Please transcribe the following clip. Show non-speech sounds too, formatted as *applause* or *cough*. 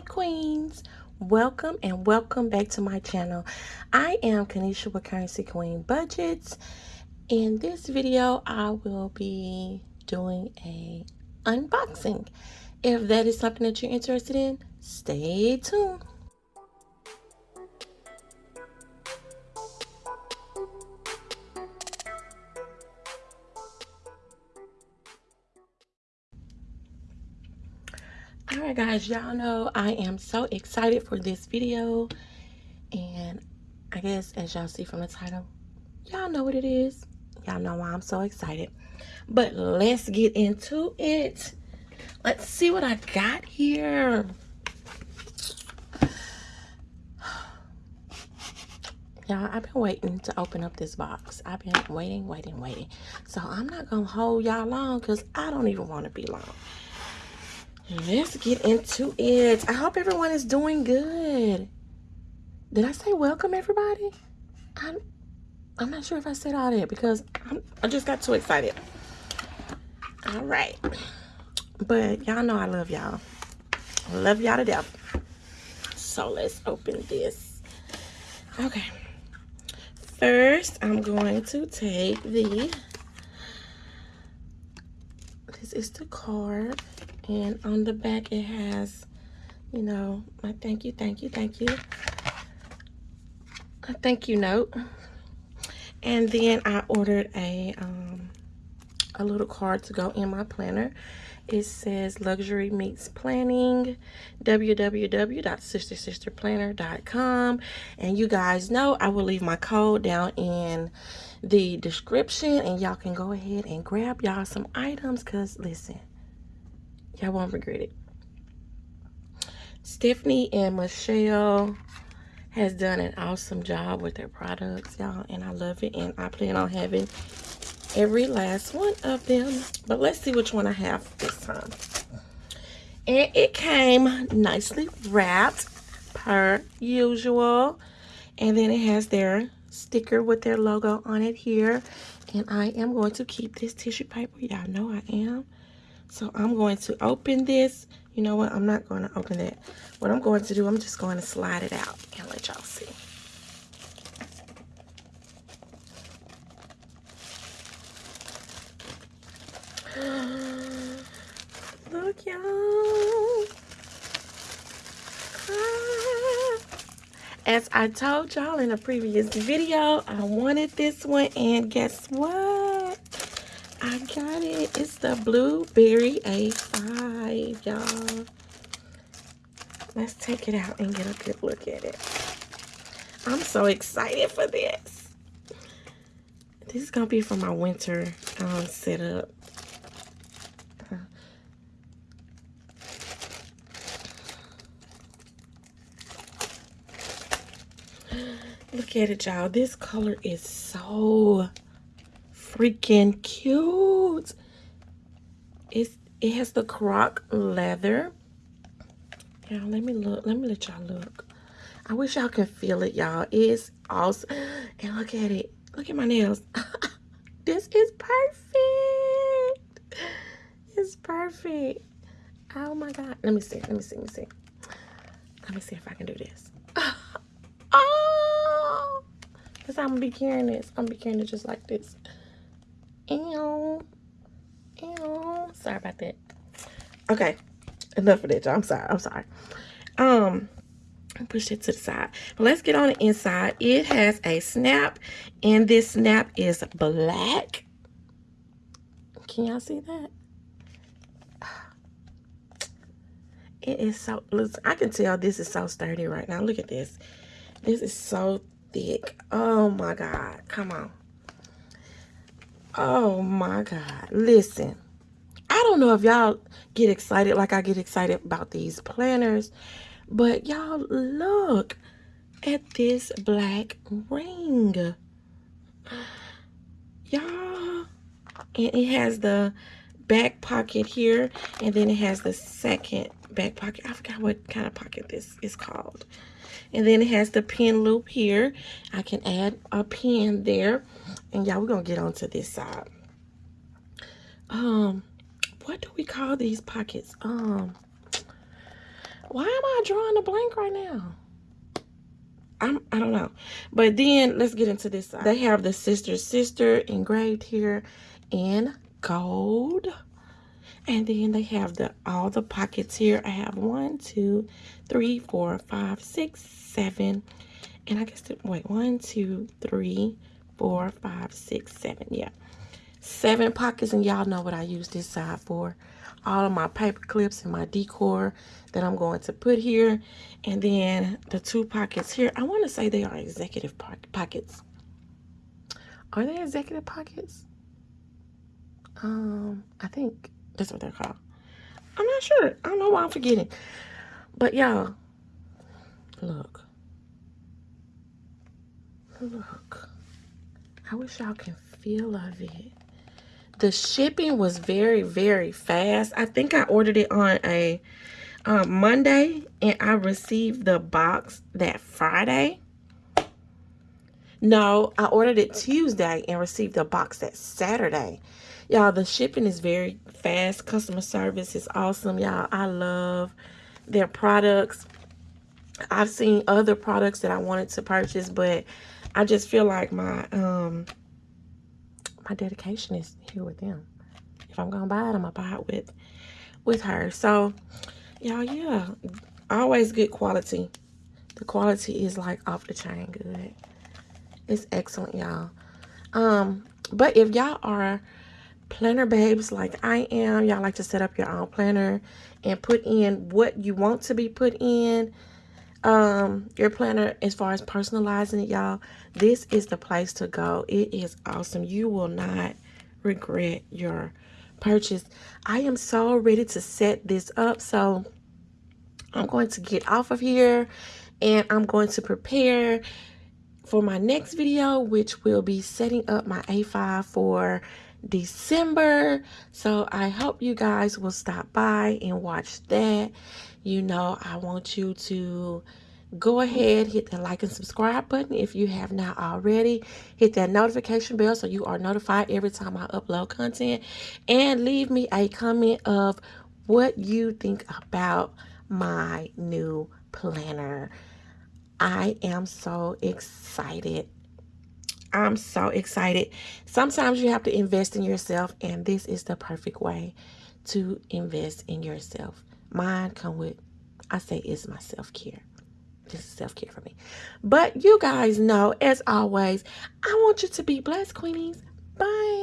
Hey Queens, welcome and welcome back to my channel. I am Kanisha with Currency Queen Budgets. In this video, I will be doing a unboxing. If that is something that you're interested in, stay tuned. Alright guys, y'all know I am so excited for this video. And I guess as y'all see from the title, y'all know what it is. Y'all know why I'm so excited. But let's get into it. Let's see what I got here. Y'all, I've been waiting to open up this box. I've been waiting, waiting, waiting. So I'm not to hold y'all long because I don't even want to be long. Let's get into it. I hope everyone is doing good. Did I say welcome, everybody? I'm, I'm not sure if I said all that because I'm, I just got too excited. All right. But y'all know I love y'all. Love y'all to death. So let's open this. Okay. First, I'm going to take the, this is the card and on the back it has you know my thank you thank you thank you. A thank you note. And then I ordered a um, a little card to go in my planner. It says luxury meets planning www.sistersisterplanner.com and you guys know I will leave my code down in the description and y'all can go ahead and grab y'all some items because listen Y'all won't regret it. Stephanie and Michelle has done an awesome job with their products, y'all. And I love it. And I plan on having every last one of them. But let's see which one I have this time. And it came nicely wrapped per usual. And then it has their sticker with their logo on it here. And I am going to keep this tissue paper. Y'all know I am. So I'm going to open this. You know what? I'm not going to open that. What I'm going to do, I'm just going to slide it out and let y'all see. *gasps* Look, y'all. Ah. As I told y'all in a previous video, I wanted this one, and guess what? I got it. It's the Blueberry A5, y'all. Let's take it out and get a good look at it. I'm so excited for this. This is going to be for my winter um, setup. Look at it, y'all. This color is so freaking cute. It's it has the croc leather. Y'all, let me look. Let me let y'all look. I wish y'all can feel it, y'all. It's awesome. And look at it. Look at my nails. *laughs* this is perfect. It's perfect. Oh my God. Let me see. Let me see. Let me see. Let me see if I can do this. *laughs* oh! Because I'm going to be carrying this. I'm going to be carrying it just like this. About that. Okay. Enough of that, y'all. I'm sorry. I'm sorry. Um, push it to the side. Let's get on the inside. It has a snap, and this snap is black. Can y'all see that? It is so, I can tell this is so sturdy right now. Look at this. This is so thick. Oh my God. Come on. Oh my God. Listen, I don't know if y'all get excited like I get excited about these planners, but y'all look at this black ring. Y'all, and it has the back pocket here, and then it has the second back pocket. I forgot what kind of pocket this is called. And then it has the pin loop here. I can add a pin there. And y'all, we're going to get onto this side. Um, what do we call these pockets? Um, Why am I drawing a blank right now? I'm, I don't know. But then let's get into this side. They have the sister sister engraved here in gold. And then they have the all the pockets here. I have one, two, three, four, five, six, seven. And I guess, wait, one, two, three, four, five, six, seven. Yeah. Seven pockets. And y'all know what I use this side for. All of my paper clips and my decor that I'm going to put here. And then the two pockets here. I want to say they are executive pockets. Are they executive pockets? Um, I think that's what they're called. I'm not sure. I don't know why I'm forgetting. But y'all, look. Look. I wish y'all can feel of it. The shipping was very, very fast. I think I ordered it on a um, Monday and I received the box that Friday. No, I ordered it Tuesday and received the box that Saturday. Y'all, the shipping is very fast. Customer service is awesome, y'all. I love their products. I've seen other products that I wanted to purchase, but I just feel like my um my dedication is here with them. If I'm gonna buy it, I'm gonna buy it with with her. So, y'all, yeah, always good quality. The quality is like off the chain good. It's excellent, y'all. Um, but if y'all are planner babes like I am. Y'all like to set up your own planner and put in what you want to be put in. Um, your planner as far as personalizing it, y'all. This is the place to go. It is awesome. You will not regret your purchase. I am so ready to set this up. So I'm going to get off of here and I'm going to prepare for my next video, which will be setting up my A5 for December. So I hope you guys will stop by and watch that. You know, I want you to go ahead, hit that like and subscribe button if you have not already. Hit that notification bell so you are notified every time I upload content. And leave me a comment of what you think about my new planner. I am so excited I'm so excited. Sometimes you have to invest in yourself, and this is the perfect way to invest in yourself. Mine come with, I say, is my self-care. This is self-care for me. But you guys know, as always, I want you to be blessed, Queenies. Bye.